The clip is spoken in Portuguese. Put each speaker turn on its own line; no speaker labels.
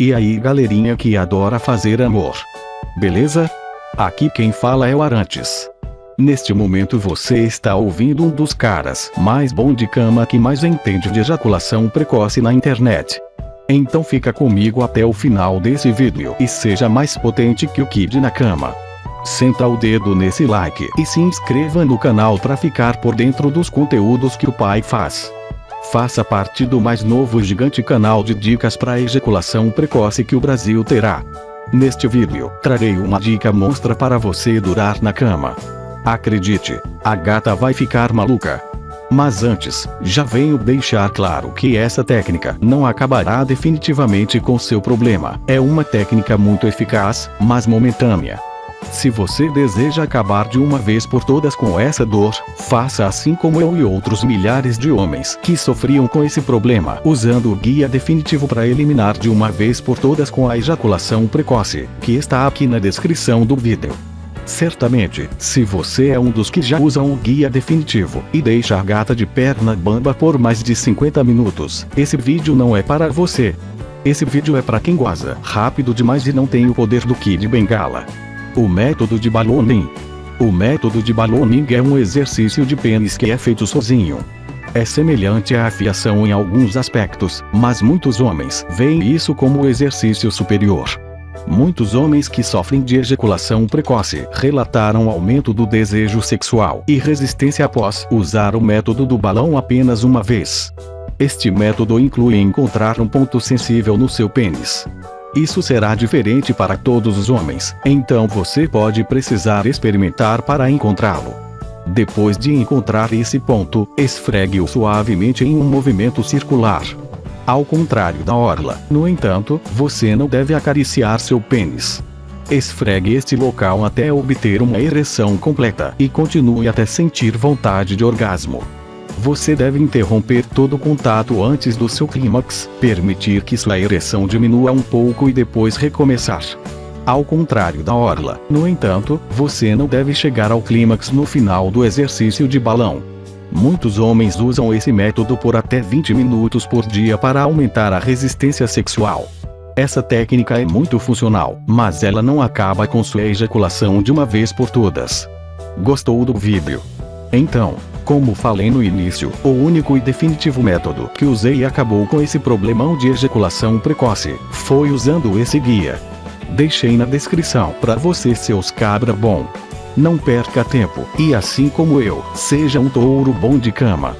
E aí galerinha que adora fazer amor. Beleza? Aqui quem fala é o Arantes. Neste momento você está ouvindo um dos caras mais bom de cama que mais entende de ejaculação precoce na internet. Então fica comigo até o final desse vídeo e seja mais potente que o Kid na cama. Senta o dedo nesse like e se inscreva no canal para ficar por dentro dos conteúdos que o pai faz. Faça parte do mais novo gigante canal de dicas para ejaculação precoce que o Brasil terá. Neste vídeo, trarei uma dica monstra para você durar na cama. Acredite, a gata vai ficar maluca. Mas antes, já venho deixar claro que essa técnica não acabará definitivamente com seu problema. É uma técnica muito eficaz, mas momentânea. Se você deseja acabar de uma vez por todas com essa dor, faça assim como eu e outros milhares de homens que sofriam com esse problema, usando o guia definitivo para eliminar de uma vez por todas com a ejaculação precoce, que está aqui na descrição do vídeo. Certamente, se você é um dos que já usam o guia definitivo e deixa a gata de perna bamba por mais de 50 minutos, esse vídeo não é para você. Esse vídeo é para quem goza rápido demais e não tem o poder do Kid Bengala. O método de balloning. O método de balloning é um exercício de pênis que é feito sozinho. É semelhante à afiação em alguns aspectos, mas muitos homens veem isso como exercício superior. Muitos homens que sofrem de ejaculação precoce relataram aumento do desejo sexual e resistência após usar o método do balão apenas uma vez. Este método inclui encontrar um ponto sensível no seu pênis. Isso será diferente para todos os homens, então você pode precisar experimentar para encontrá-lo. Depois de encontrar esse ponto, esfregue-o suavemente em um movimento circular. Ao contrário da orla, no entanto, você não deve acariciar seu pênis. Esfregue este local até obter uma ereção completa e continue até sentir vontade de orgasmo. Você deve interromper todo o contato antes do seu clímax, permitir que sua ereção diminua um pouco e depois recomeçar. Ao contrário da orla, no entanto, você não deve chegar ao clímax no final do exercício de balão. Muitos homens usam esse método por até 20 minutos por dia para aumentar a resistência sexual. Essa técnica é muito funcional, mas ela não acaba com sua ejaculação de uma vez por todas. Gostou do vídeo? Então, como falei no início, o único e definitivo método que usei e acabou com esse problemão de ejaculação precoce, foi usando esse guia. Deixei na descrição para você seus cabra bom. Não perca tempo, e assim como eu, seja um touro bom de cama.